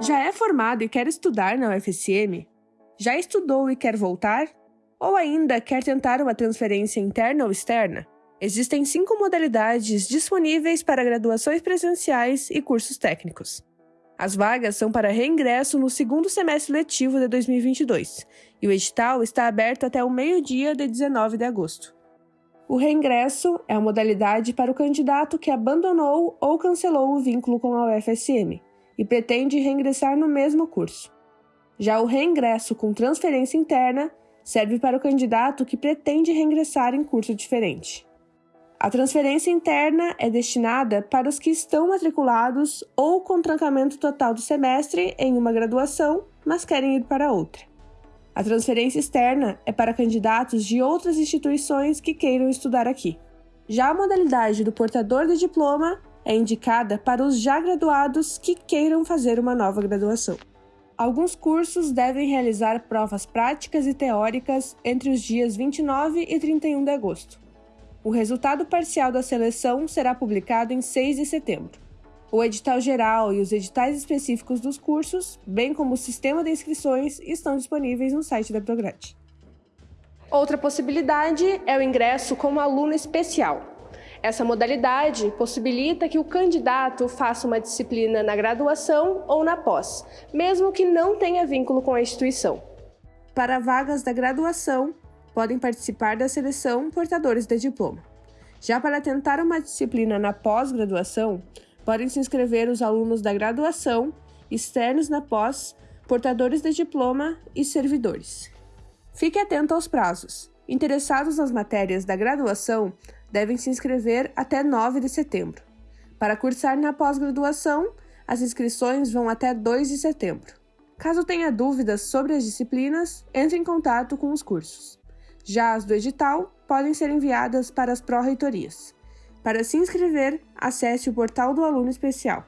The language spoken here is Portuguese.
Já é formado e quer estudar na UFSM? Já estudou e quer voltar? Ou ainda quer tentar uma transferência interna ou externa? Existem cinco modalidades disponíveis para graduações presenciais e cursos técnicos. As vagas são para reingresso no segundo semestre letivo de 2022 e o edital está aberto até o meio-dia de 19 de agosto. O reingresso é a modalidade para o candidato que abandonou ou cancelou o vínculo com a UFSM e pretende reingressar no mesmo curso. Já o reingresso com transferência interna serve para o candidato que pretende reingressar em curso diferente. A transferência interna é destinada para os que estão matriculados ou com trancamento total do semestre em uma graduação, mas querem ir para outra. A transferência externa é para candidatos de outras instituições que queiram estudar aqui. Já a modalidade do portador de diploma é indicada para os já graduados que queiram fazer uma nova graduação. Alguns cursos devem realizar provas práticas e teóricas entre os dias 29 e 31 de agosto. O resultado parcial da seleção será publicado em 6 de setembro. O edital geral e os editais específicos dos cursos, bem como o sistema de inscrições, estão disponíveis no site da Prograde. Outra possibilidade é o ingresso como aluno especial. Essa modalidade possibilita que o candidato faça uma disciplina na graduação ou na pós, mesmo que não tenha vínculo com a instituição. Para vagas da graduação, podem participar da seleção portadores de diploma. Já para tentar uma disciplina na pós-graduação, podem se inscrever os alunos da graduação, externos na pós, portadores de diploma e servidores. Fique atento aos prazos. Interessados nas matérias da graduação devem se inscrever até 9 de setembro. Para cursar na pós-graduação, as inscrições vão até 2 de setembro. Caso tenha dúvidas sobre as disciplinas, entre em contato com os cursos. Já as do edital podem ser enviadas para as pró-reitorias. Para se inscrever, acesse o portal do aluno especial.